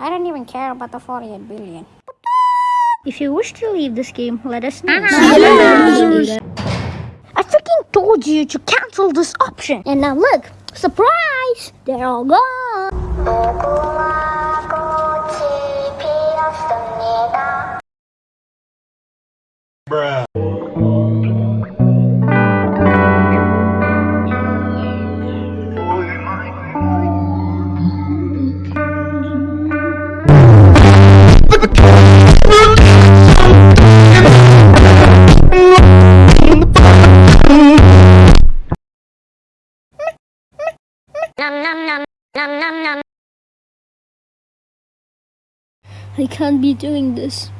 I don't even care about the 48 billion. If you wish to leave this game, let us know. Uh-huh. I freaking told you to cancel this option. And now look, surprise! They're all gone. I can't be doing this.